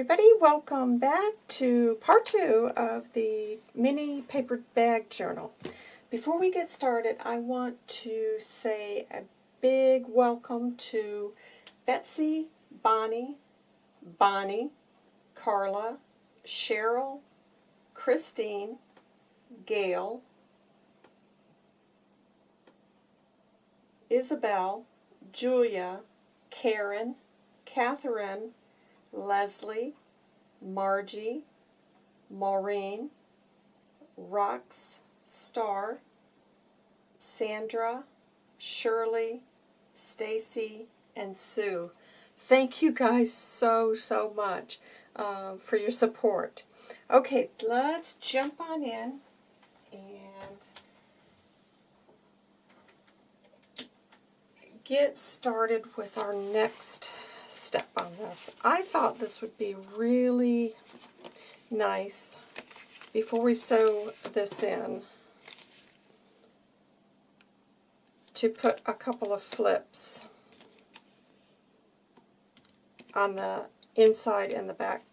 everybody, welcome back to part two of the mini paper bag journal. Before we get started, I want to say a big welcome to Betsy, Bonnie, Bonnie, Carla, Cheryl, Christine, Gail, Isabel, Julia, Karen, Catherine, Leslie, Margie, Maureen, Rox, Star, Sandra, Shirley, Stacy, and Sue. Thank you guys so, so much uh, for your support. Okay, let's jump on in and get started with our next step on this. I thought this would be really nice before we sew this in to put a couple of flips on the inside and the back,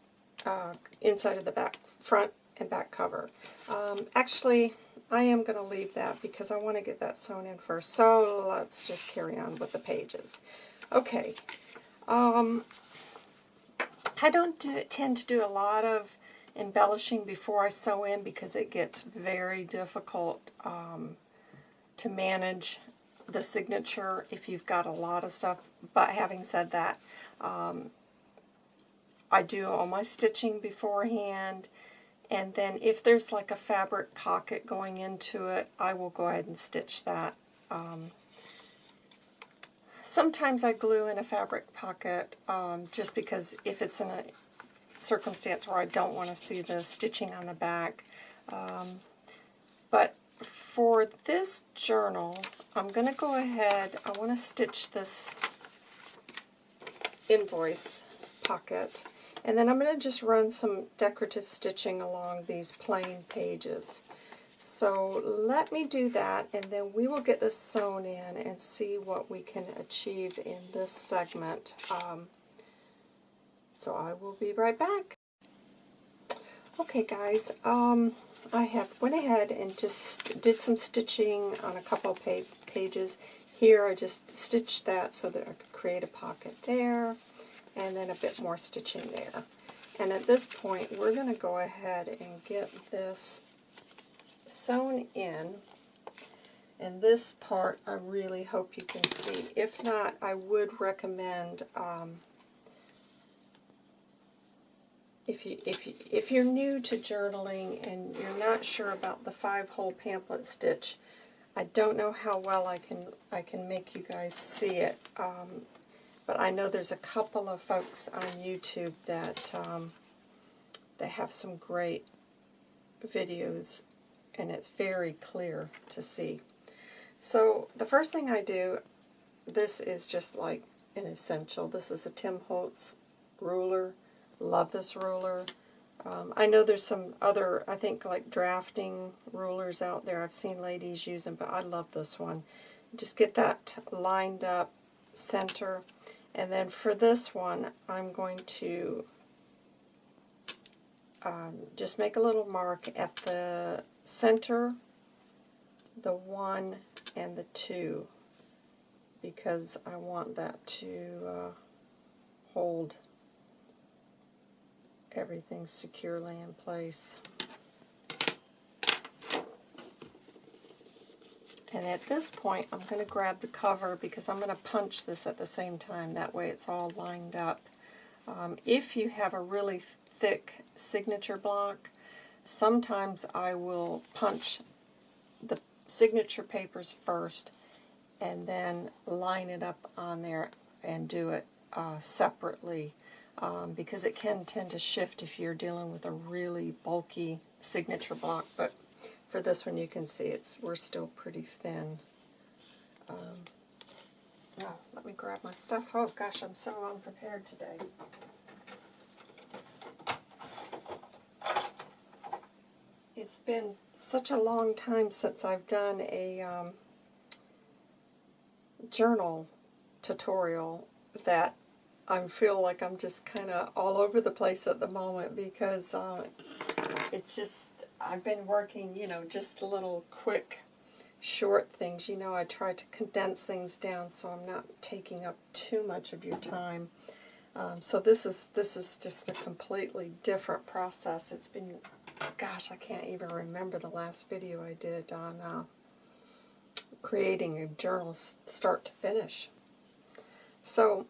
uh, inside of the back, front and back cover. Um, actually, I am going to leave that because I want to get that sewn in first. So let's just carry on with the pages. Okay. Um, I don't do, tend to do a lot of embellishing before I sew in because it gets very difficult um, to manage the signature if you've got a lot of stuff. But having said that, um, I do all my stitching beforehand and then if there's like a fabric pocket going into it, I will go ahead and stitch that. Um, sometimes I glue in a fabric pocket um, just because if it's in a circumstance where I don't want to see the stitching on the back. Um, but for this journal, I'm going to go ahead, I want to stitch this invoice pocket. And then I'm going to just run some decorative stitching along these plain pages. So let me do that, and then we will get this sewn in and see what we can achieve in this segment. Um, so I will be right back. Okay guys, um, I have went ahead and just did some stitching on a couple pages. Here I just stitched that so that I could create a pocket there and then a bit more stitching there. And at this point, we're going to go ahead and get this sewn in. And this part, I really hope you can see. If not, I would recommend, um, if, you, if, you, if you're new to journaling and you're not sure about the five-hole pamphlet stitch, I don't know how well I can I can make you guys see it. Um, but I know there's a couple of folks on YouTube that, um, that have some great videos, and it's very clear to see. So the first thing I do, this is just like an essential. This is a Tim Holtz ruler. Love this ruler. Um, I know there's some other, I think, like drafting rulers out there. I've seen ladies use them, but I love this one. Just get that lined up center. And then for this one, I'm going to um, just make a little mark at the center, the 1, and the 2, because I want that to uh, hold everything securely in place. And at this point, I'm going to grab the cover because I'm going to punch this at the same time. That way it's all lined up. Um, if you have a really thick signature block, sometimes I will punch the signature papers first and then line it up on there and do it uh, separately um, because it can tend to shift if you're dealing with a really bulky signature block. But for this one, you can see it's we're still pretty thin. Um, oh, let me grab my stuff. Oh gosh, I'm so unprepared today. It's been such a long time since I've done a um, journal tutorial that I feel like I'm just kind of all over the place at the moment because uh, it's just, I've been working, you know, just little quick, short things. You know, I try to condense things down so I'm not taking up too much of your time. Um, so this is this is just a completely different process. It's been, gosh, I can't even remember the last video I did on uh, creating a journal start to finish. So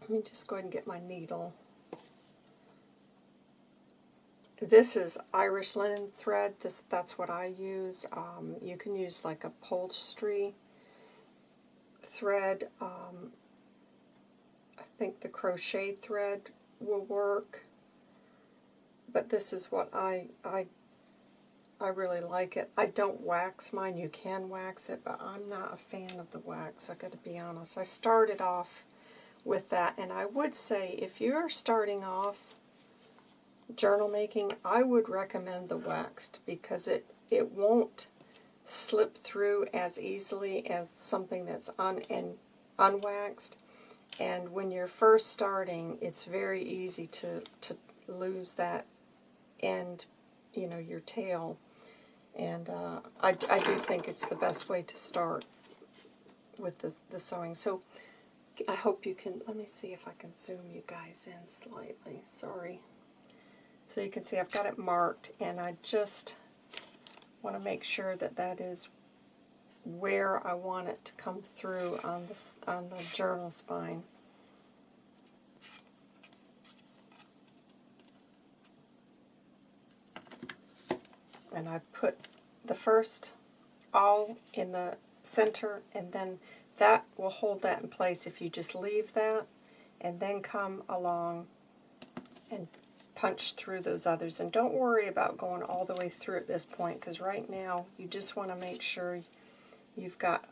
let me just go ahead and get my needle. This is Irish linen thread. This That's what I use. Um, you can use like a upholstery thread. Um, I think the crochet thread will work. But this is what I, I, I really like it. I don't wax mine. You can wax it, but I'm not a fan of the wax, i got to be honest. I started off with that. And I would say if you're starting off journal making, I would recommend the waxed because it, it won't slip through as easily as something that's un and unwaxed. And when you're first starting, it's very easy to, to lose that end, you know, your tail. And uh, I, I do think it's the best way to start with the, the sewing. So I hope you can, let me see if I can zoom you guys in slightly, sorry. So you can see I've got it marked and I just want to make sure that that is where I want it to come through on the, on the journal spine. And I put the first awl in the center and then that will hold that in place if you just leave that and then come along and punch through those others. And don't worry about going all the way through at this point because right now you just want to make sure you've got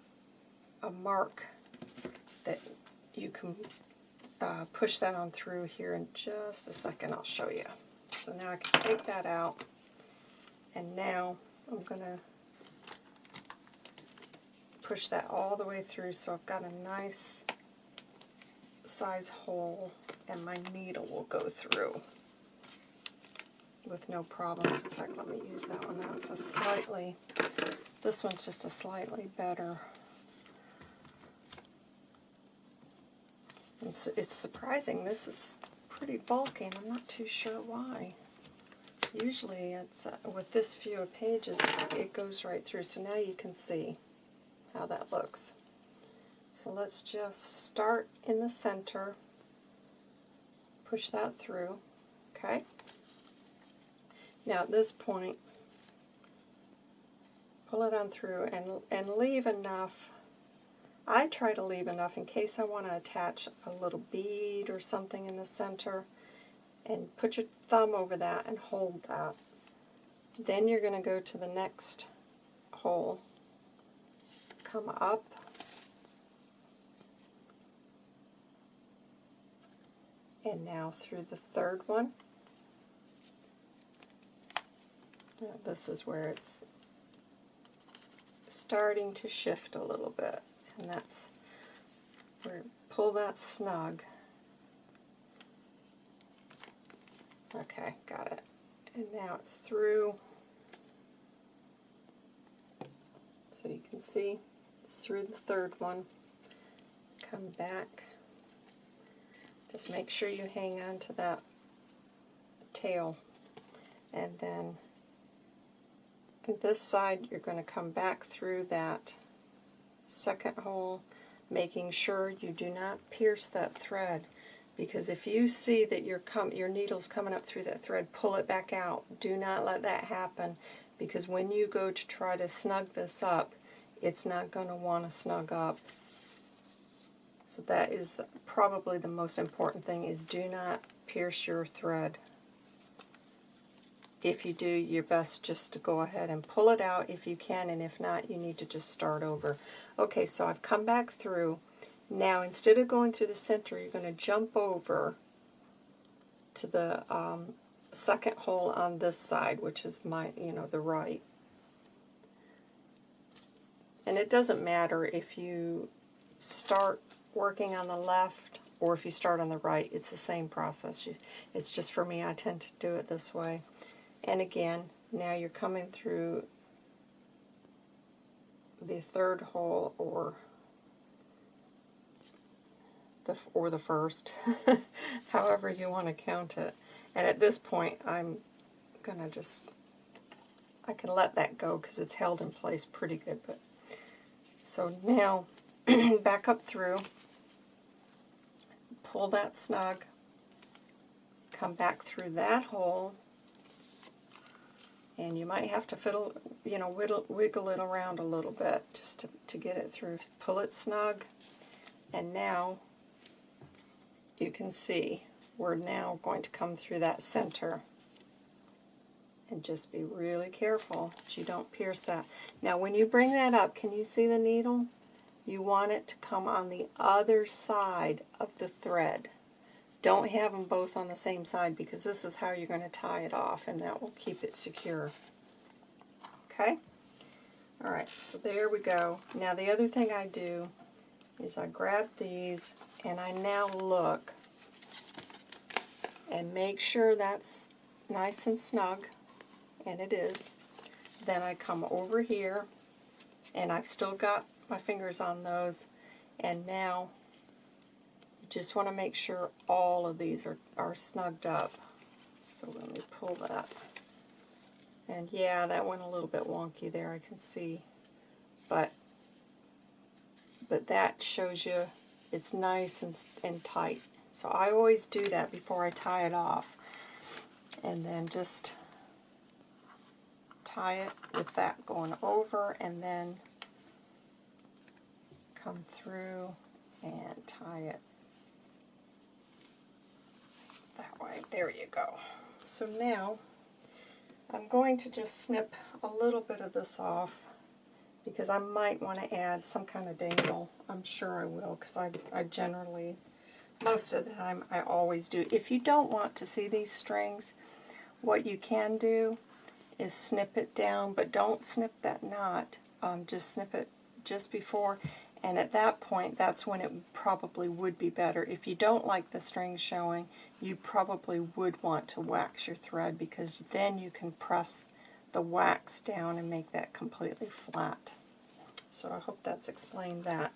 a mark that you can uh, push that on through here in just a second. I'll show you. So now I can take that out and now I'm going to push that all the way through so I've got a nice size hole and my needle will go through with no problems. In fact, let me use that one. That's a slightly, this one's just a slightly better. It's, it's surprising. This is pretty bulky and I'm not too sure why. Usually it's uh, with this few of pages, it goes right through. So now you can see how that looks. So let's just start in the center, push that through, okay? Now at this point, pull it on through and, and leave enough, I try to leave enough in case I want to attach a little bead or something in the center, and put your thumb over that and hold that. Then you're going to go to the next hole come up and now through the third one. Now this is where it's starting to shift a little bit and that's where pull that snug. Okay, got it. And now it's through so you can see it's through the third one, come back. Just make sure you hang on to that tail. And then on this side, you're going to come back through that second hole, making sure you do not pierce that thread. Because if you see that your, your needle's coming up through that thread, pull it back out. Do not let that happen because when you go to try to snug this up, it's not going to want to snug up. So that is the, probably the most important thing is do not pierce your thread. If you do, your best just to go ahead and pull it out if you can, and if not, you need to just start over. Okay, so I've come back through. Now, instead of going through the center, you're going to jump over to the um, second hole on this side, which is my, you know, the right. And it doesn't matter if you start working on the left or if you start on the right, it's the same process. It's just for me, I tend to do it this way. And again, now you're coming through the third hole or the or the first, however you want to count it. And at this point, I'm gonna just I can let that go because it's held in place pretty good. But so now back up through, pull that snug, come back through that hole, and you might have to fiddle, you know, wiggle, wiggle it around a little bit just to, to get it through. Pull it snug, and now you can see we're now going to come through that center. And just be really careful that you don't pierce that. Now when you bring that up, can you see the needle? You want it to come on the other side of the thread. Don't have them both on the same side because this is how you're going to tie it off and that will keep it secure. Okay? Alright, so there we go. Now the other thing I do is I grab these and I now look and make sure that's nice and snug, and it is. Then I come over here, and I've still got my fingers on those, and now just want to make sure all of these are, are snugged up. So let me pull that. And yeah, that went a little bit wonky there, I can see. But but that shows you it's nice and, and tight. So I always do that before I tie it off. And then just tie it with that going over and then come through and tie it that way. There you go. So now I'm going to just snip a little bit of this off because I might want to add some kind of dangle. I'm sure I will because I, I generally, most of the time, I always do. If you don't want to see these strings, what you can do is snip it down, but don't snip that knot. Um, just snip it just before, and at that point, that's when it probably would be better. If you don't like the string showing, you probably would want to wax your thread because then you can press the wax down and make that completely flat. So I hope that's explained that.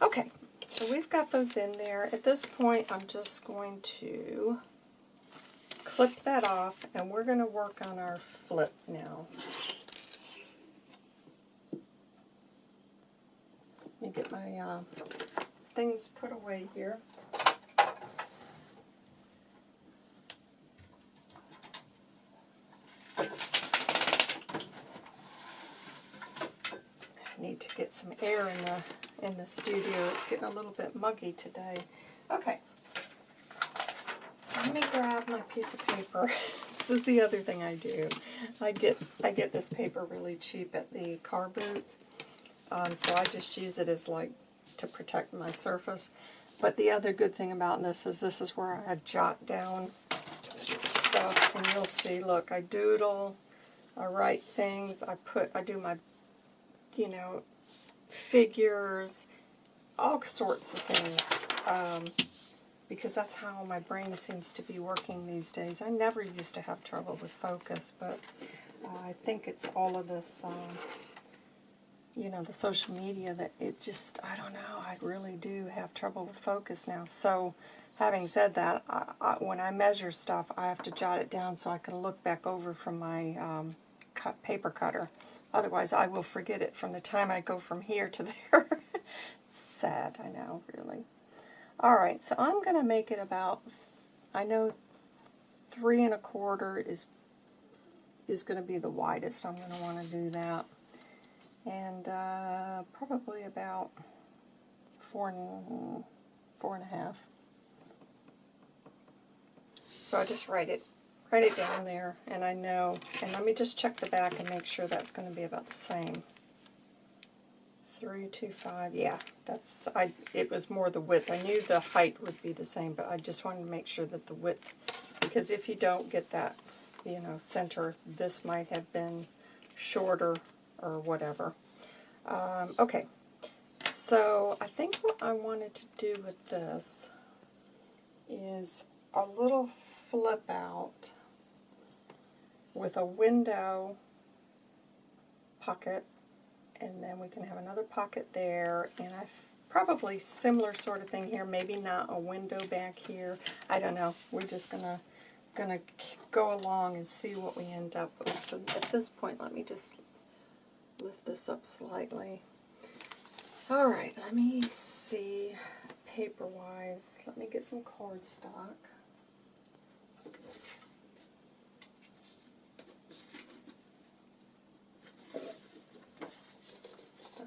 Okay, so we've got those in there. At this point, I'm just going to clip that off, and we're going to work on our flip now. Let me get my uh, things put away here. need to get some air in the in the studio. It's getting a little bit muggy today. Okay. So let me grab my piece of paper. this is the other thing I do. I get I get this paper really cheap at the car boots. Um, so I just use it as like to protect my surface. But the other good thing about this is this is where I jot down stuff and you'll see, look, I doodle, I write things, I put I do my you know, figures, all sorts of things, um, because that's how my brain seems to be working these days. I never used to have trouble with focus, but uh, I think it's all of this, um, you know, the social media that it just, I don't know, I really do have trouble with focus now. So, having said that, I, I, when I measure stuff, I have to jot it down so I can look back over from my um, cut, paper cutter. Otherwise, I will forget it from the time I go from here to there. sad, I know, really. Alright, so I'm going to make it about, I know three and a quarter is is going to be the widest. I'm going to want to do that. And uh, probably about four and, four and a half. So I just write it write it down there, and I know, and let me just check the back and make sure that's going to be about the same. 325, yeah, that's, I. it was more the width. I knew the height would be the same, but I just wanted to make sure that the width, because if you don't get that, you know, center, this might have been shorter or whatever. Um, okay, So I think what I wanted to do with this is a little flip out with a window pocket and then we can have another pocket there and I probably similar sort of thing here maybe not a window back here I don't know we're just gonna gonna go along and see what we end up with so at this point let me just lift this up slightly. Alright let me see paper wise let me get some cardstock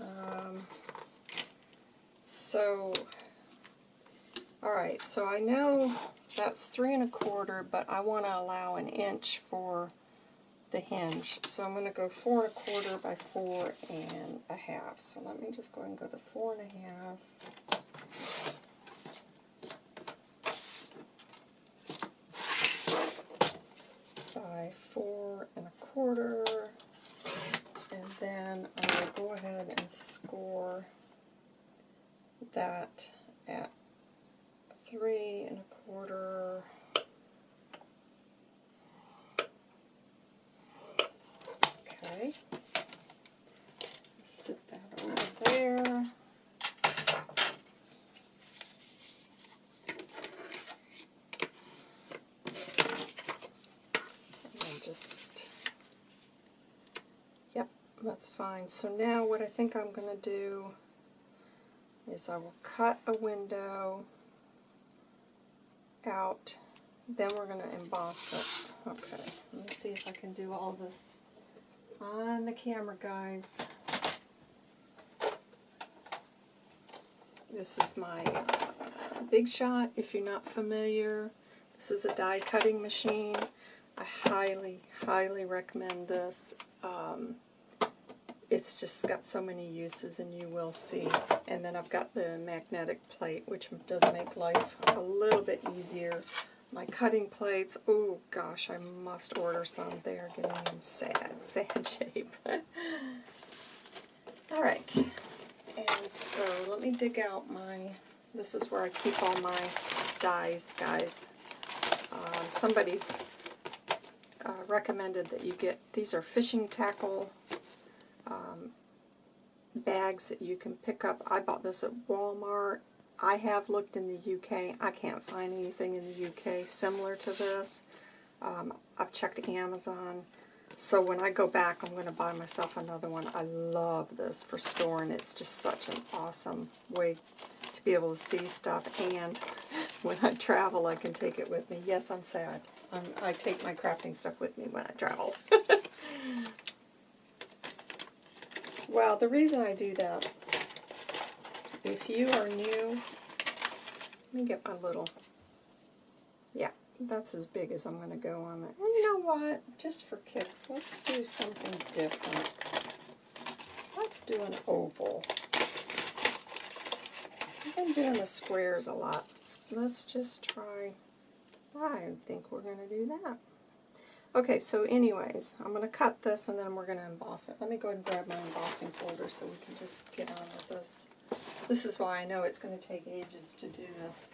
Um, so, alright, so I know that's three and a quarter, but I want to allow an inch for the hinge. So I'm going to go four and a quarter by four and a half. So let me just go ahead and go the four and a half. by four and a quarter and then I will go ahead and score that at three and a quarter. Okay. Sit that over there. And just, yep, that's fine. So now what I think I'm going to do is I will cut a window out, then we're going to emboss it. Okay, let me see if I can do all this on the camera, guys. This is my uh, Big Shot, if you're not familiar. This is a die cutting machine. I highly, highly recommend this. Um, it's just got so many uses and you will see. And then I've got the magnetic plate which does make life a little bit easier. My cutting plates, oh gosh, I must order some. They are getting in sad, sad shape. Alright, and so let me dig out my, this is where I keep all my dies, guys. Um, somebody uh, recommended that you get, these are fishing tackle um, bags that you can pick up. I bought this at Walmart. I have looked in the UK. I can't find anything in the UK similar to this. Um, I've checked Amazon. So when I go back, I'm going to buy myself another one. I love this for storing. It's just such an awesome way to be able to see stuff. And when I travel, I can take it with me. Yes, I'm sad. I'm, I take my crafting stuff with me when I travel. well, the reason I do that, if you are new, let me get my little, yeah, that's as big as I'm going to go on it. And you know what? Just for kicks, let's do something different. Let's do an oval. I've been doing the squares a lot. Let's just try, I think we're going to do that. Okay, so anyways, I'm going to cut this and then we're going to emboss it. Let me go ahead and grab my embossing folder so we can just get on with this. This is why I know it's going to take ages to do this.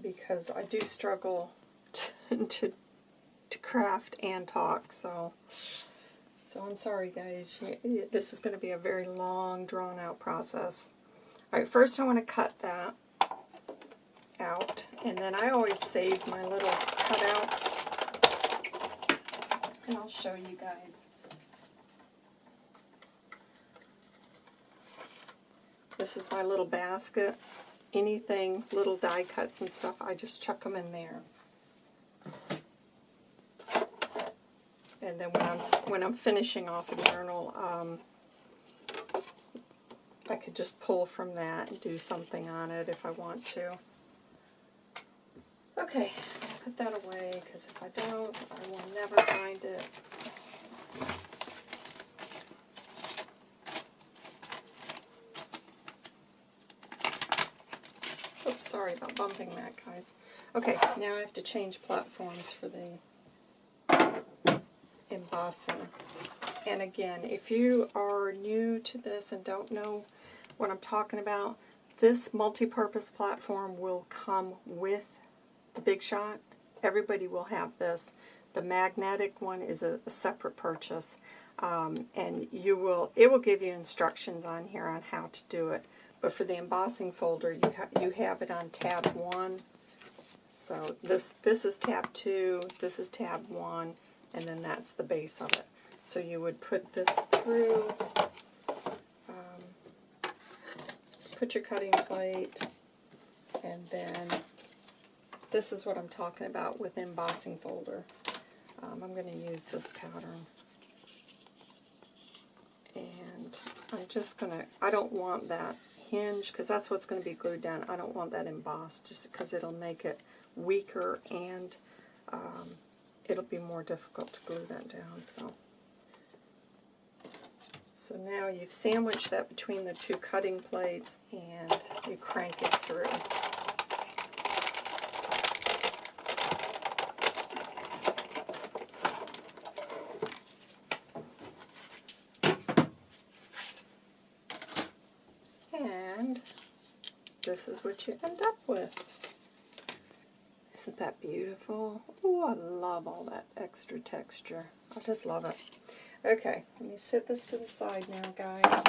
Because I do struggle to, to, to craft and talk, so... So I'm sorry guys, this is going to be a very long, drawn-out process. Alright, first I want to cut that out, and then I always save my little cutouts, and I'll show you guys. This is my little basket. Anything, little die cuts and stuff, I just chuck them in there. and then when I'm when I'm finishing off a journal, um, I could just pull from that and do something on it if I want to. Okay, put that away because if I don't, I will never find it. Oops, sorry about bumping that, guys. Okay, now I have to change platforms for the embossing. and again, if you are new to this and don't know what I'm talking about, this multi-purpose platform will come with the Big Shot. Everybody will have this. The magnetic one is a, a separate purchase, um, and you will it will give you instructions on here on how to do it. But for the embossing folder, you ha you have it on tab one. So this this is tab two, this is tab one, and then that's the base of it. So you would put this through, um, put your cutting plate, and then this is what I'm talking about with embossing folder. Um, I'm going to use this pattern. And I'm just going to, I don't want that hinge, because that's what's going to be glued down. I don't want that embossed, just because it'll make it weaker and um, it'll be more difficult to glue that down. So. So now you've sandwiched that between the two cutting plates and you crank it through. And this is what you end up with. Isn't that beautiful? Oh, I love all that extra texture. I just love it. Okay, let me set this to the side now, guys.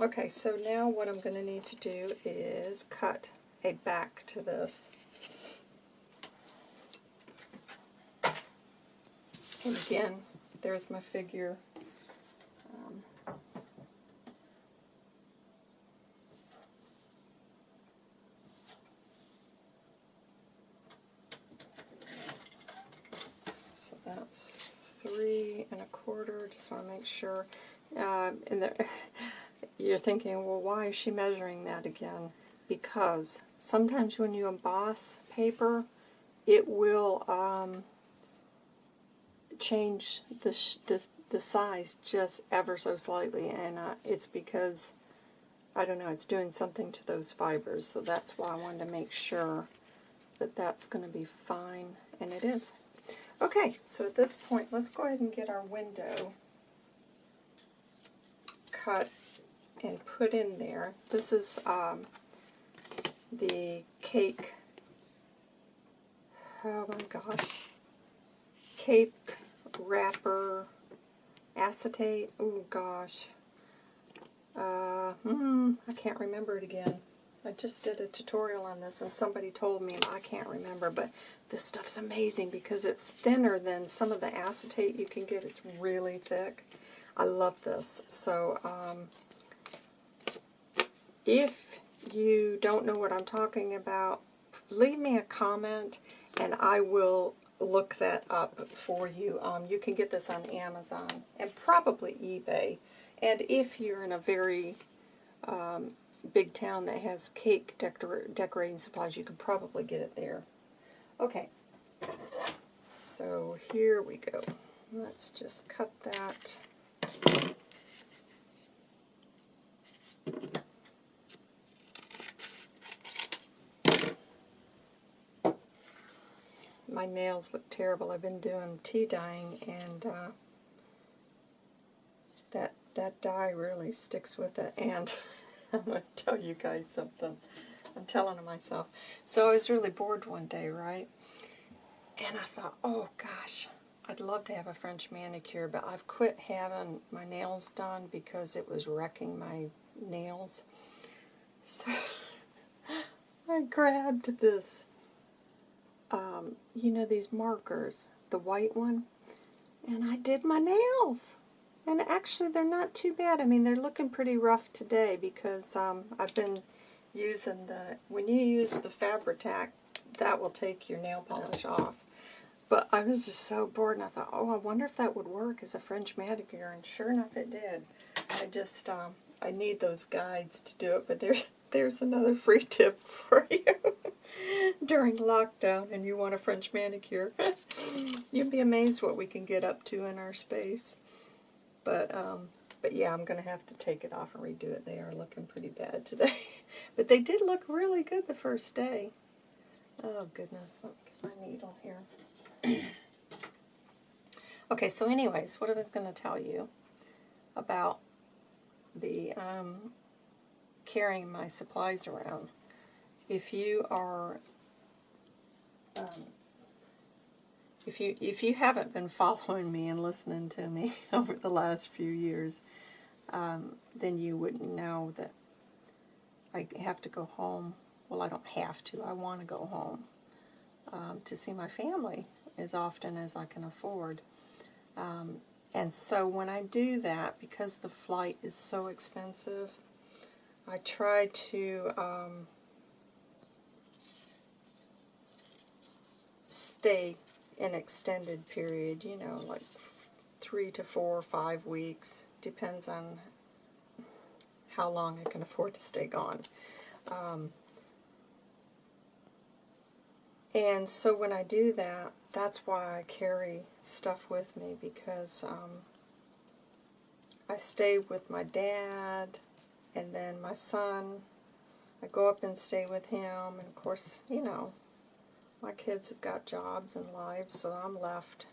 Okay, so now what I'm going to need to do is cut a back to this. And again, there's my figure. Um, so that's three and a quarter. Just want to make sure. Uh, and the, you're thinking, well, why is she measuring that again? Because sometimes when you emboss paper, it will um, change the, the, the size just ever so slightly, and uh, it's because, I don't know, it's doing something to those fibers, so that's why I wanted to make sure that that's going to be fine, and it is. Okay, so at this point, let's go ahead and get our window cut and put in there. This is um, the cake, oh my gosh, cake wrapper acetate. Oh gosh. Uh, hmm, I can't remember it again. I just did a tutorial on this and somebody told me, I can't remember, but this stuff's amazing because it's thinner than some of the acetate you can get. It's really thick. I love this. So, um, if you don't know what I'm talking about, leave me a comment and I will look that up for you. Um, you can get this on Amazon and probably eBay. And if you're in a very um, big town that has cake decor decorating supplies, you could probably get it there. Okay, so here we go. Let's just cut that. My nails look terrible. I've been doing tea dyeing and uh, that that dye really sticks with it. And I'm going to tell you guys something. I'm telling myself. So I was really bored one day, right? And I thought, oh gosh, I'd love to have a French manicure, but I've quit having my nails done because it was wrecking my nails. So I grabbed this um, you know, these markers, the white one, and I did my nails. And actually, they're not too bad. I mean, they're looking pretty rough today because um, I've been using the, when you use the Fabri-Tac, that will take your nail polish off. But I was just so bored, and I thought, oh, I wonder if that would work as a French manicure, and sure enough, it did. I just, um, I need those guides to do it, but there's, there's another free tip for you. during lockdown and you want a French manicure. You'd be amazed what we can get up to in our space. But um, But yeah, I'm going to have to take it off and redo it. They are looking pretty bad today. but they did look really good the first day. Oh goodness, let me get my needle here. okay, so anyways, what I was going to tell you about the um, carrying my supplies around. If you are um, if you if you haven't been following me and listening to me over the last few years, um, then you wouldn't know that I have to go home. Well, I don't have to. I want to go home um, to see my family as often as I can afford. Um, and so when I do that, because the flight is so expensive, I try to um, stay an extended period, you know, like three to four or five weeks. Depends on how long I can afford to stay gone. Um, and so when I do that, that's why I carry stuff with me because um, I stay with my dad and then my son. I go up and stay with him, and of course, you know, my kids have got jobs and lives, so I'm left.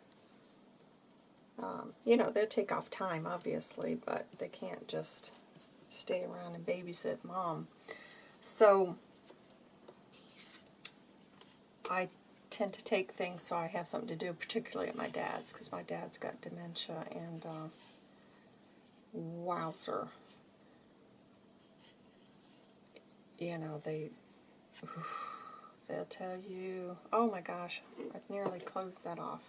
Um, you know, they take off time, obviously, but they can't just stay around and babysit mom. So, I tend to take things so I have something to do, particularly at my dad's, because my dad's got dementia, and uh, wowzer. You know, they, they'll tell you, oh my gosh, I've nearly closed that off.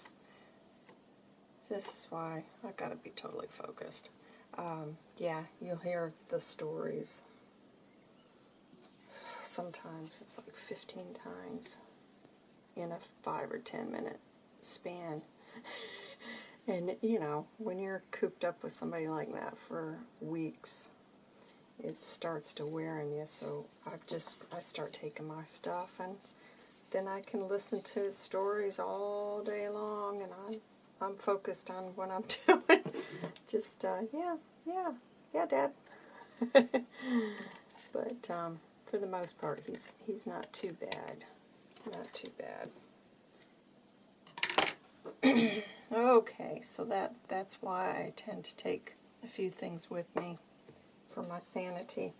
This is why I've got to be totally focused. Um, yeah, you'll hear the stories. Sometimes it's like 15 times in a 5 or 10 minute span. and, you know, when you're cooped up with somebody like that for weeks, it starts to wear on you. So I've just, I start taking my stuff and then I can listen to his stories all day long and I'm, I'm focused on what I'm doing. just, uh, yeah, yeah, yeah, Dad. but um, for the most part, he's he's not too bad. Not too bad. okay, so that that's why I tend to take a few things with me for my sanity.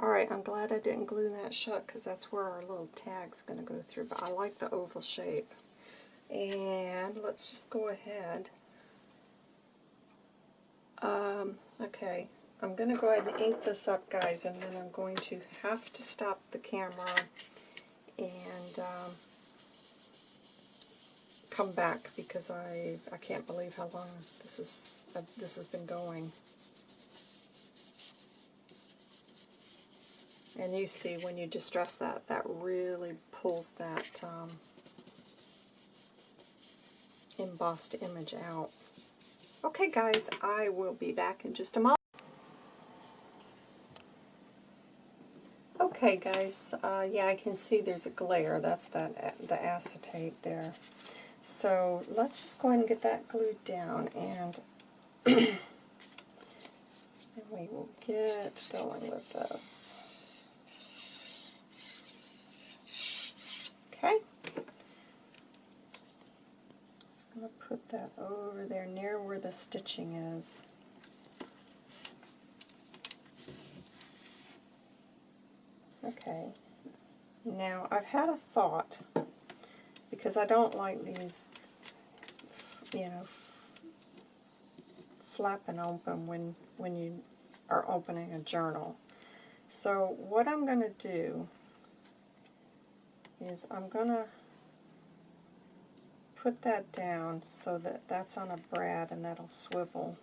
Alright, I'm glad I didn't glue that shut because that's where our little tag's going to go through. But I like the oval shape. And let's just go ahead. Um, okay, I'm going to go ahead and ink this up, guys, and then I'm going to have to stop the camera and um, come back because I I can't believe how long this is uh, this has been going. And you see when you distress that, that really pulls that um, embossed image out. Okay guys, I will be back in just a moment. Okay guys, uh, yeah I can see there's a glare, that's that the acetate there. So let's just go ahead and get that glued down and, and we will get going with this. Okay. Just going to put that over there near where the stitching is. Okay. Now, I've had a thought, because I don't like these, you know, flapping open when, when you are opening a journal. So what I'm going to do is I'm going to put that down so that that's on a brad and that'll swivel.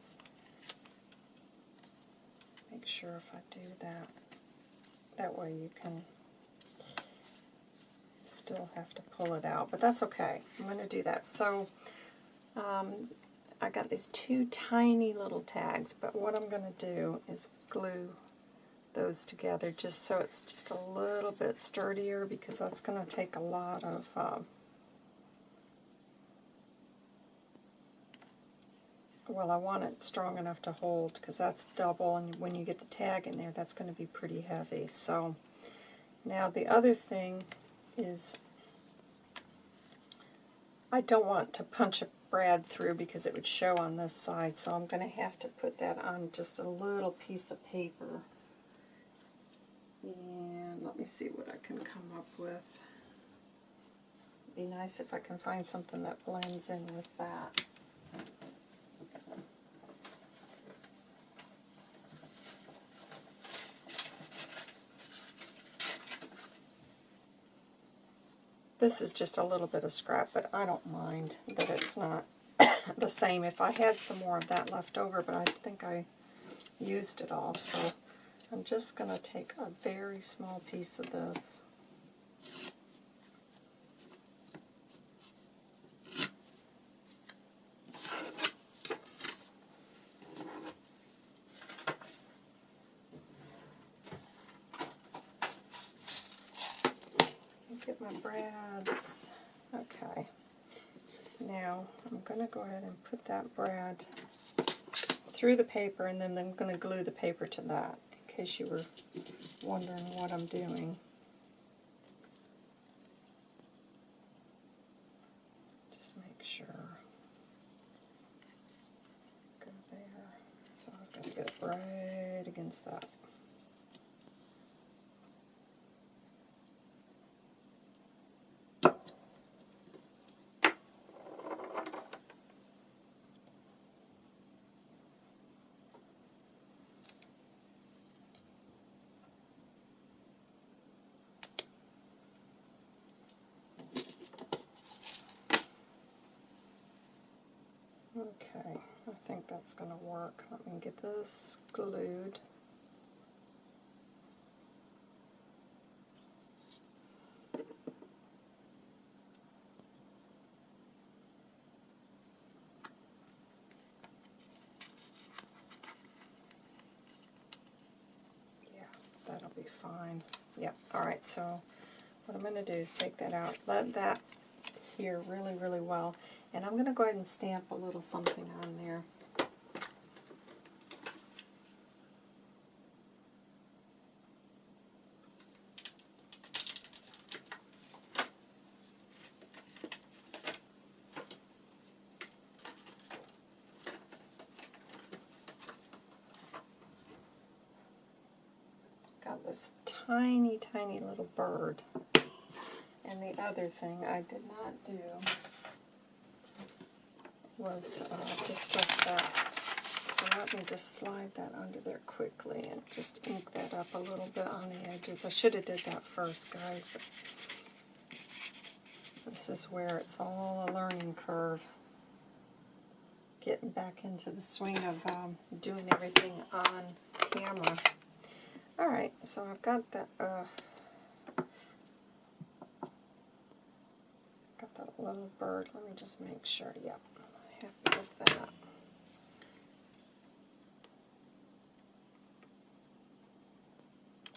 Make sure if I do that, that way you can still have to pull it out, but that's okay. I'm going to do that. So um, I got these two tiny little tags, but what I'm going to do is glue those together just so it's just a little bit sturdier because that's going to take a lot of uh, well, I want it strong enough to hold because that's double, and when you get the tag in there, that's going to be pretty heavy. So now the other thing is I don't want to punch a brad through because it would show on this side, so I'm going to have to put that on just a little piece of paper. And let me see what I can come up with. Be nice if I can find something that blends in with that. This is just a little bit of scrap, but I don't mind that it's not the same. If I had some more of that left over, but I think I used it all, so I'm just going to take a very small piece of this. Get my brads. Okay. Now I'm going to go ahead and put that brad through the paper and then I'm going to glue the paper to that in case you were wondering what I'm doing. Just make sure. Go there. So I've got to get right against that. Okay, I think going to work. Let me get this glued. Yeah, that'll be fine. Yep, alright, so what I'm going to do is take that out, let that here really, really well. And I'm going to go ahead and stamp a little something on there. Got this tiny, tiny little bird. And the other thing I did not do was uh, distress that. So let me just slide that under there quickly and just ink that up a little bit on the edges. I should have did that first, guys, but this is where it's all a learning curve. Getting back into the swing of um, doing everything on camera. Alright, so I've got that, uh, got that little bird. Let me just make sure, yep, happy with that.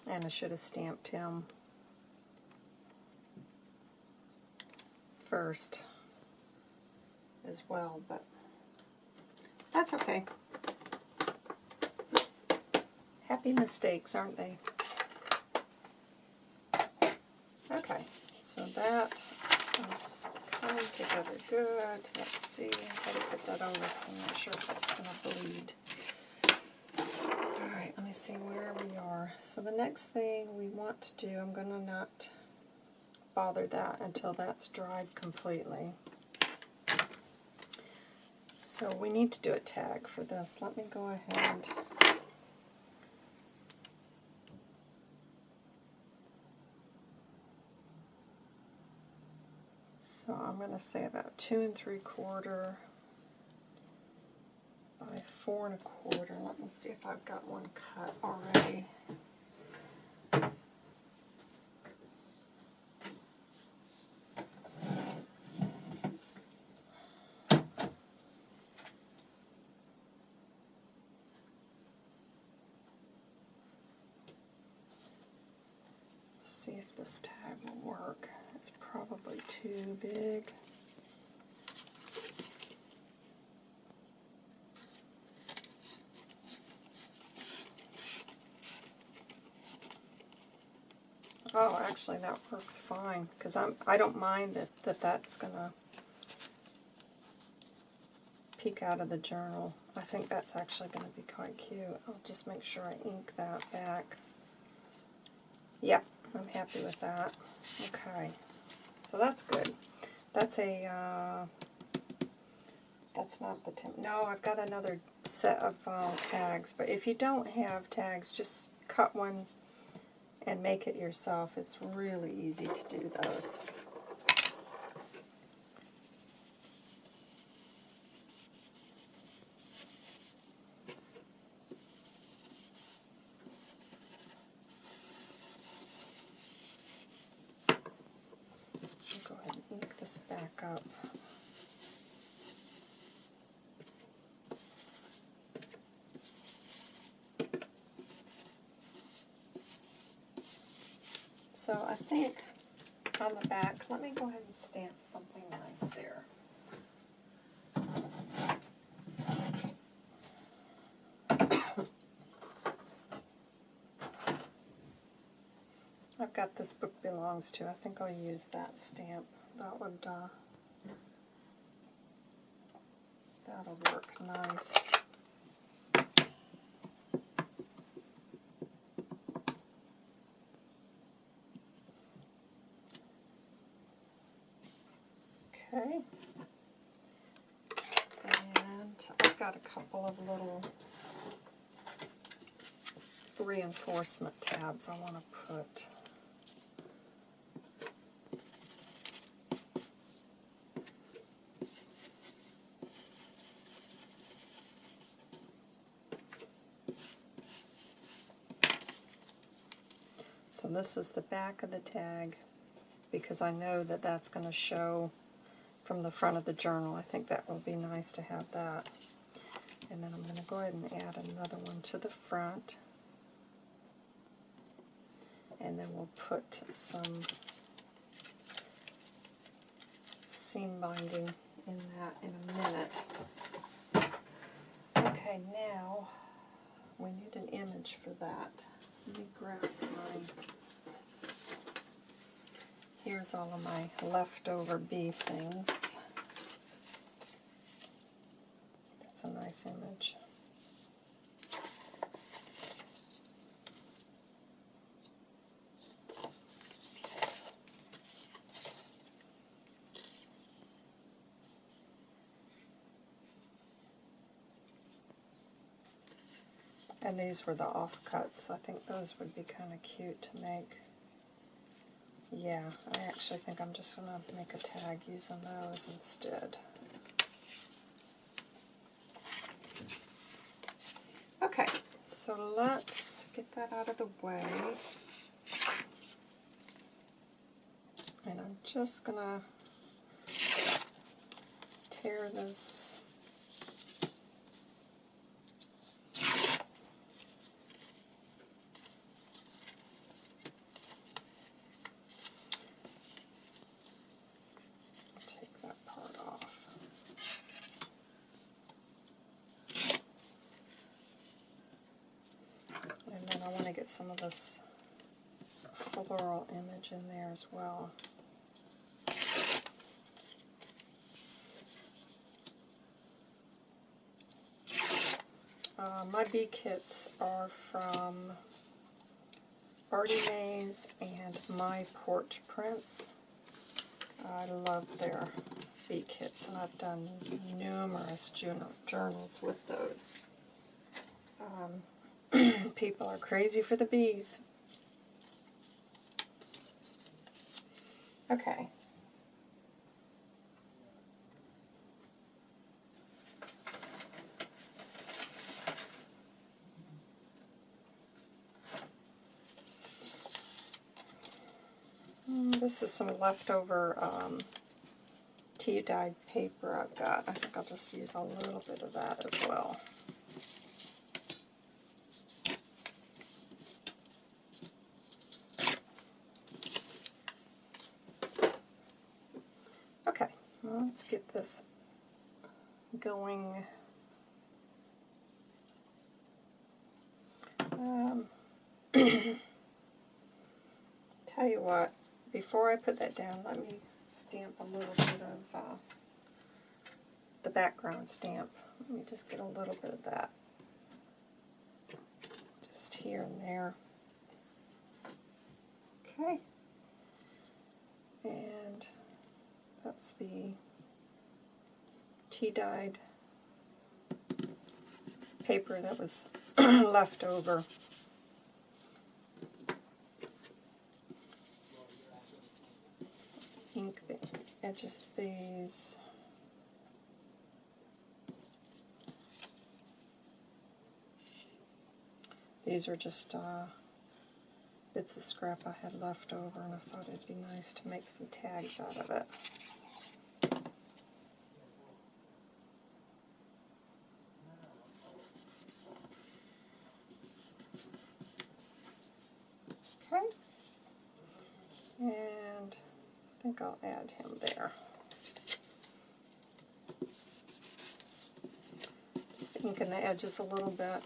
And I should have stamped him first as well, but that's okay. Happy mistakes, aren't they? Okay, so that is coming together good. Let's see, I've to put that over because I'm not sure if that's going to bleed. Alright, let me see where we are. So the next thing we want to do, I'm going to not bother that until that's dried completely. So we need to do a tag for this. Let me go ahead So I'm going say about two and three quarter by four and a quarter. Let me see if I've got one cut already. see if this tag will work too big. Oh, actually that works fine because I'm I don't mind that, that that's gonna peek out of the journal. I think that's actually going to be quite cute. I'll just make sure I ink that back. Yep, I'm happy with that. Okay that's good. That's a, uh, that's not the, tim no, I've got another set of uh, tags, but if you don't have tags, just cut one and make it yourself. It's really easy to do those. I'll go ahead and ink this back up. So I think on the back, let me go ahead and stamp something nice there. I've got this book belongs to. I think I'll use that stamp. That would, uh, that'll work nice. Okay. And I've got a couple of little reinforcement tabs I want to put. So this is the back of the tag because I know that that's going to show from the front of the journal. I think that will be nice to have that. And then I'm going to go ahead and add another one to the front. And then we'll put some seam binding in that in a minute. Okay, now we need an image for that. Let me grab my Here's all of my leftover bee things. That's a nice image. And these were the offcuts. I think those would be kind of cute to make. Yeah, I actually think I'm just going to make a tag using those instead. Okay, so let's get that out of the way. And I'm just going to tear this take that part off. And then I want to get some of this floral image in there as well. Uh, my bee kits are from Artie Mays and My Porch Prints. I love their bee kits, and I've done numerous journal journals with those. Um, people are crazy for the bees. Okay. Mm, This is some leftover um, tea dyed paper I've got. I think I'll just use a little bit of that as well. Okay, well, let's get this going. Um, Tell you what, before I put that down, let me stamp a little bit of uh, the background stamp. Let me just get a little bit of that. Just here and there. Okay. And that's the tea-dyed paper that was left over. Ink the edges of these. These are just uh, bits of scrap I had left over and I thought it'd be nice to make some tags out of it. Okay. And I think I'll add him there. Just inking the edges a little bit.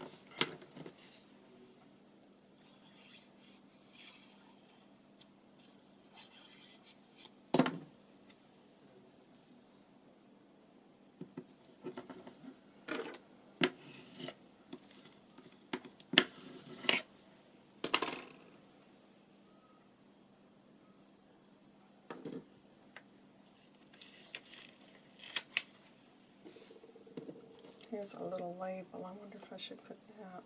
A little label. I wonder if I should put that.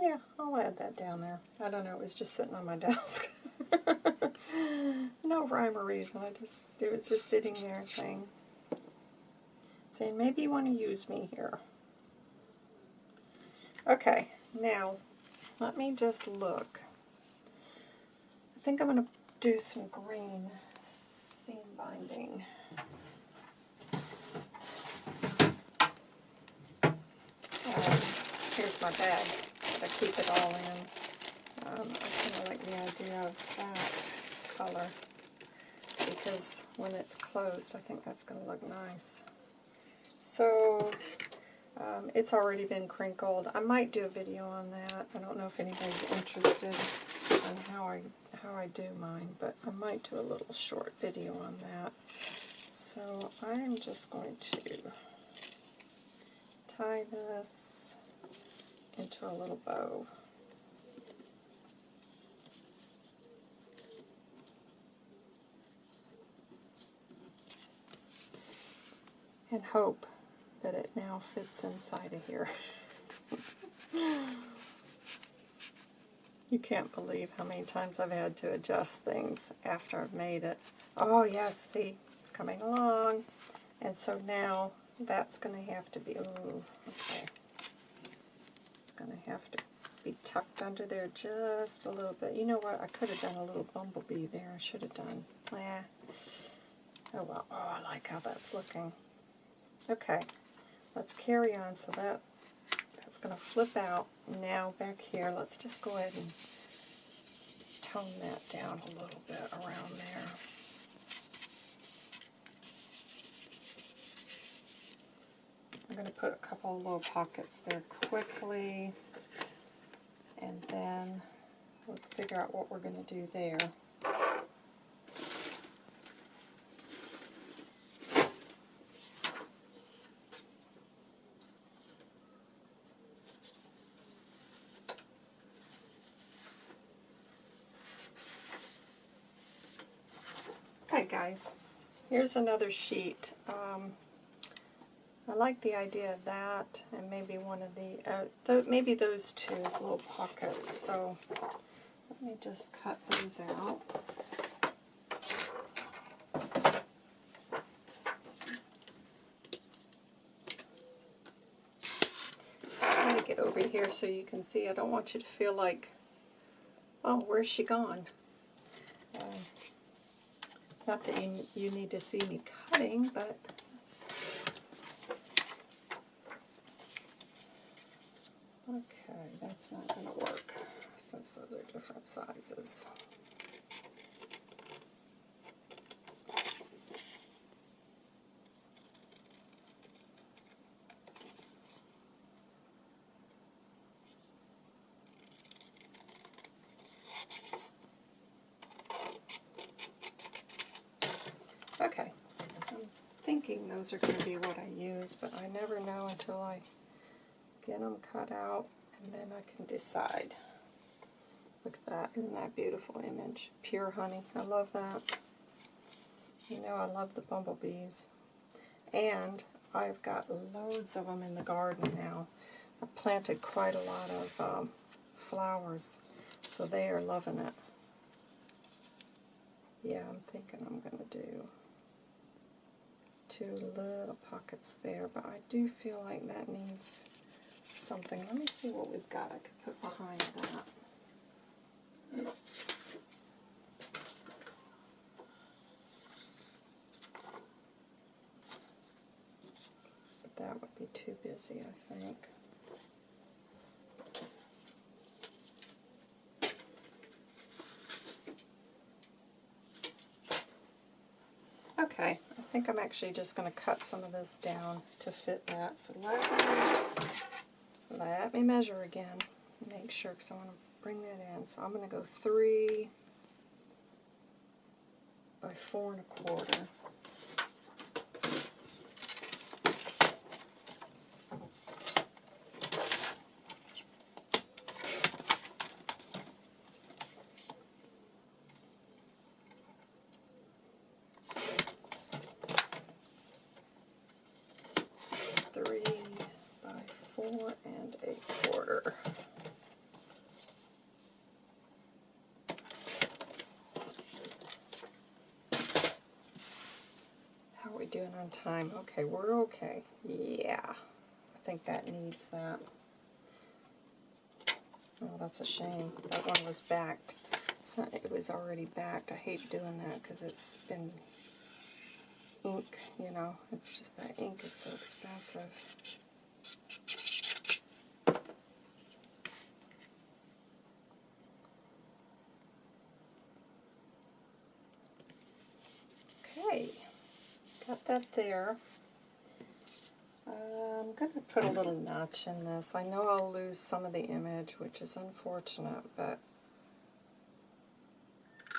Yeah, I'll add that down there. I don't know, it was just sitting on my desk. no rhyme or reason. I just it was just sitting there saying saying maybe you want to use me here. Okay, now let me just look. I think I'm going to do some green seam binding. Here's my bag that I keep it all in. Um, I kind of like the idea of that color because when it's closed I think that's going to look nice. So um, it's already been crinkled. I might do a video on that. I don't know if anybody's interested in how I how I do mine, but I might do a little short video on that. So I'm just going to tie this into a little bow. And hope that it now fits inside of here. You can't believe how many times I've had to adjust things after I've made it. Oh yes, see, it's coming along. And so now that's going to have to be, oh, okay. It's going to have to be tucked under there just a little bit. You know what, I could have done a little bumblebee there. I should have done, yeah. Oh well, oh, I like how that's looking. Okay, let's carry on. So that it's going to flip out. Now back here, let's just go ahead and tone that down a little bit around there. I'm going to put a couple of little pockets there quickly, and then we'll figure out what we're going to do there. guys. Here's another sheet. Um, I like the idea of that, and maybe one of the, uh, th maybe those two as little pockets. So let me just cut those out. Trying to get over here so you can see. I don't want you to feel like, oh, where's she gone? Not that you, you need to see me cutting, but okay, that's not going to work since those are different sizes. thinking those are going to be what I use, but I never know until I get them cut out, and then I can decide. Look at that. Isn't that beautiful image? Pure honey. I love that. You know I love the bumblebees. And I've got loads of them in the garden now. I planted quite a lot of um, flowers, so they are loving it. Yeah, I'm thinking I'm going to do two little pockets there, but I do feel like that needs something. Let me see what we've got I could put behind that. But that would be too busy, I think. Okay, I think I'm actually just going to cut some of this down to fit that. So let me, let me measure again. Make sure, because I want to bring that in. So I'm going to go three by four and a quarter. Three by four and a quarter. How are we doing on time? Okay, we're okay. Yeah, I think that needs that. Oh, that's a shame. That one was backed. Not, it was already backed. I hate doing that because it's been ink, you know. It's just that ink is so expensive. Okay, got that there. Uh, I'm going to put a little notch in this. I know I'll lose some of the image, which is unfortunate, but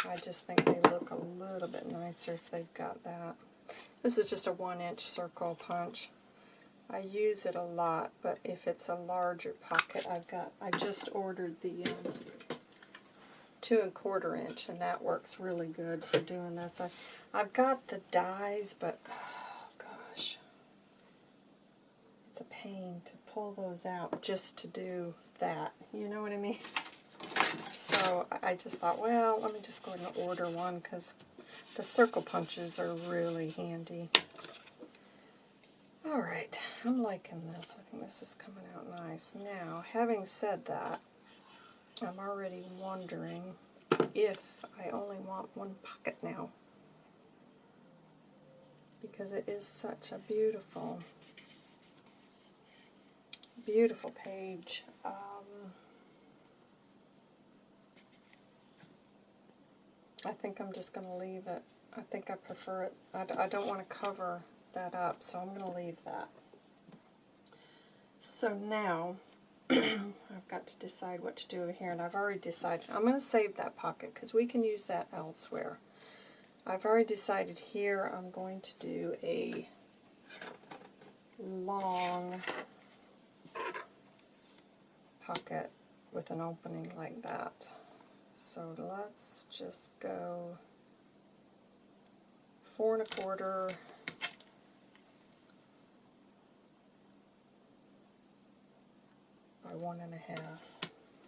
I just think they look a little bit nicer if they've got that. This is just a one inch circle punch. I use it a lot, but if it's a larger pocket, I've got, I just ordered the um, two and quarter inch, and that works really good for doing this. I, I've got the dies, but oh gosh, it's a pain to pull those out just to do that. You know what I mean? So I just thought, well, let me just go ahead and order one because the circle punches are really handy. Alright, I'm liking this. I think this is coming out nice. Now, having said that, I'm already wondering if I only want one pocket now. Because it is such a beautiful, beautiful page. Um, I think I'm just going to leave it. I think I prefer it. I, I don't want to cover that up, so I'm going to leave that. So now, I've got to decide what to do here, and I've already decided. I'm going to save that pocket because we can use that elsewhere. I've already decided here I'm going to do a long pocket with an opening like that. So let's just go four and a quarter by one and a half.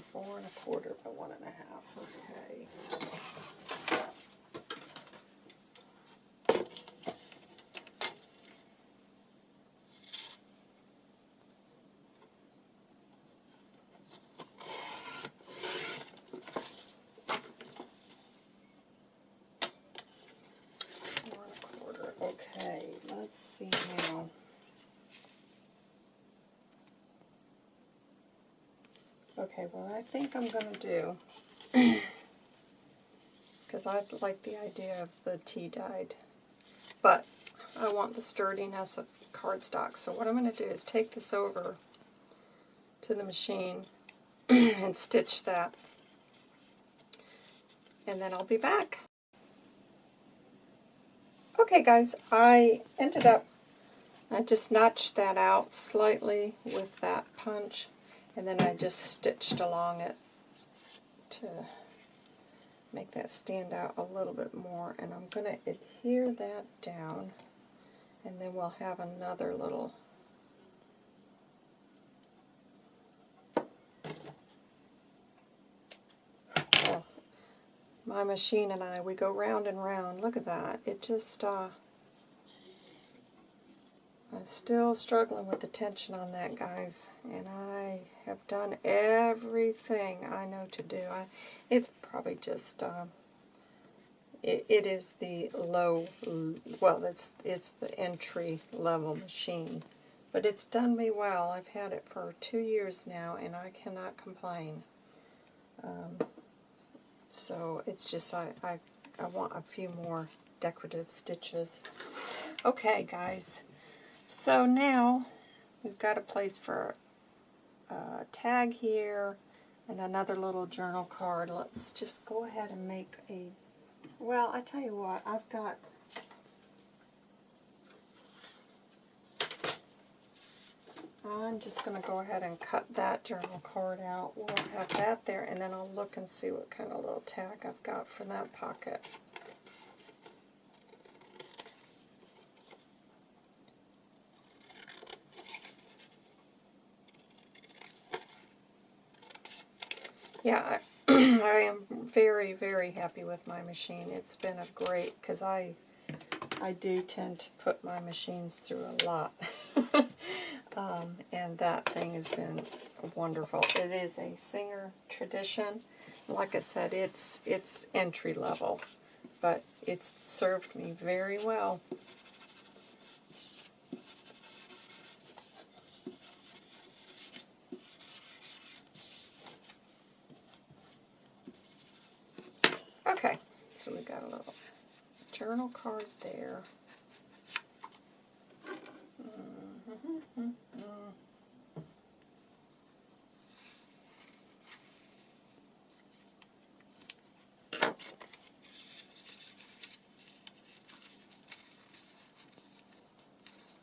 Four and a quarter by one and a half. Okay. Four and a quarter. Okay, let's see now. Okay, what I think I'm going to do, because I like the idea of the tea dyed, but I want the sturdiness of cardstock. So what I'm going to do is take this over to the machine and stitch that, and then I'll be back. Okay guys, I ended up, I just notched that out slightly with that punch, and then I just stitched along it to make that stand out a little bit more. And I'm going to adhere that down, and then we'll have another little oh, my machine and I, we go round and round. Look at that. It just, uh, I'm still struggling with the tension on that, guys. And I have done everything I know to do. I, it's probably just, um, it, it is the low, well, it's, it's the entry level machine. But it's done me well. I've had it for two years now, and I cannot complain. Um, so it's just, I, I, I want a few more decorative stitches. Okay, guys. So now we've got a place for a tag here and another little journal card. Let's just go ahead and make a, well, I tell you what, I've got I'm just going to go ahead and cut that journal card out. We'll have that there, and then I'll look and see what kind of little tag I've got for that pocket. Yeah, I, I am very, very happy with my machine. It's been a great, because I, I do tend to put my machines through a lot. um, and that thing has been wonderful. It is a Singer tradition. Like I said, it's, it's entry level, but it's served me very well. Okay, so we got a little journal card there. Mm-hmm.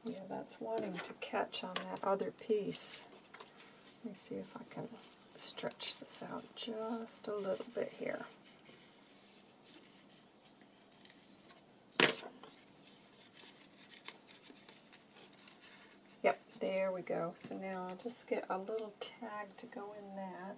Yeah, that's wanting to catch on that other piece. Let me see if I can stretch this out just a little bit here. There we go. So now I'll just get a little tag to go in that.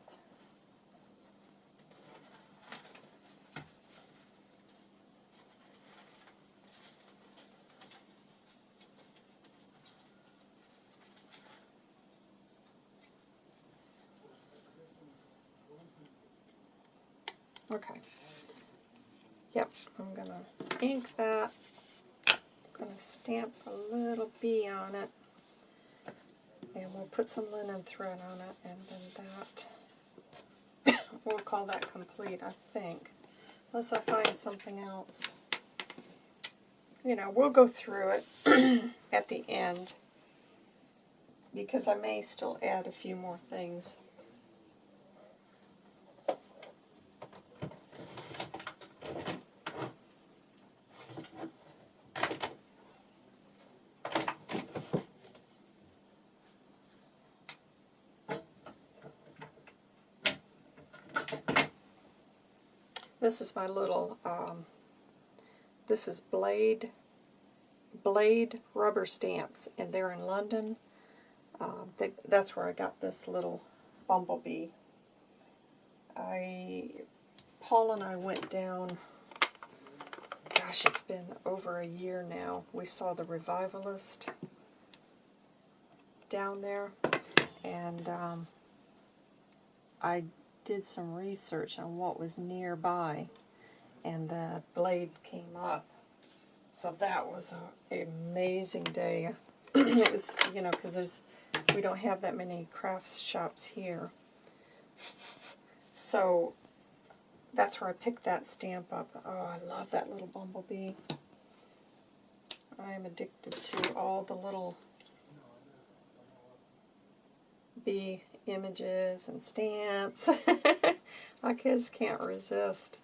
Okay. Yep, I'm going to ink that. I'm going to stamp a little bee on it. And we'll put some linen thread on it, and then that, we'll call that complete, I think. Unless I find something else. You know, we'll go through it at the end, because I may still add a few more things. This is my little, um, this is Blade, Blade rubber stamps, and they're in London. Um, they, that's where I got this little bumblebee. I, Paul and I went down, gosh, it's been over a year now. We saw The Revivalist down there, and um, I did some research on what was nearby, and the blade came up. So that was an amazing day. it was, you know, because there's we don't have that many crafts shops here. So that's where I picked that stamp up. Oh, I love that little bumblebee. I am addicted to all the little bee images and stamps. My kids can't resist.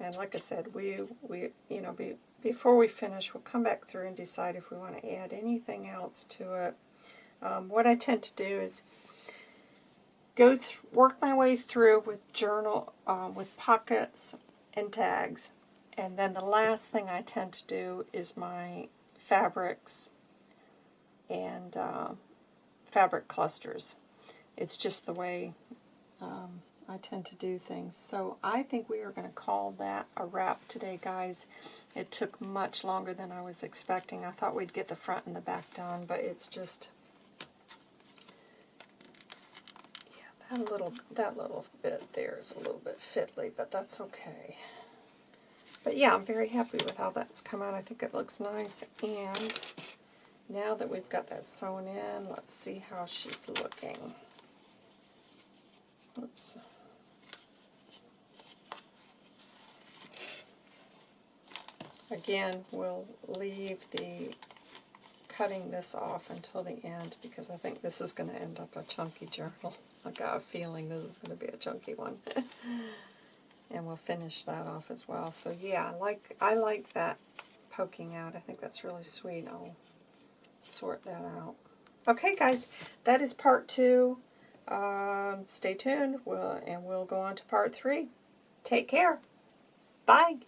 And like I said, we, we you know, be, before we finish, we'll come back through and decide if we want to add anything else to it. Um, what I tend to do is go work my way through with journal, um, with pockets and tags. And then the last thing I tend to do is my fabrics and uh, fabric clusters. It's just the way um, I tend to do things. So I think we are going to call that a wrap today, guys. It took much longer than I was expecting. I thought we'd get the front and the back done, but it's just yeah, that little that little bit there is a little bit fiddly, but that's okay. But yeah, I'm very happy with how that's come out. I think it looks nice. And now that we've got that sewn in, let's see how she's looking. Oops. Again, we'll leave the cutting this off until the end because I think this is going to end up a chunky journal. I got a feeling this is going to be a chunky one. and we'll finish that off as well. So yeah, I like I like that poking out. I think that's really sweet. I'll sort that out. Okay, guys, that is part two. Um, stay tuned, we'll, and we'll go on to part three. Take care. Bye.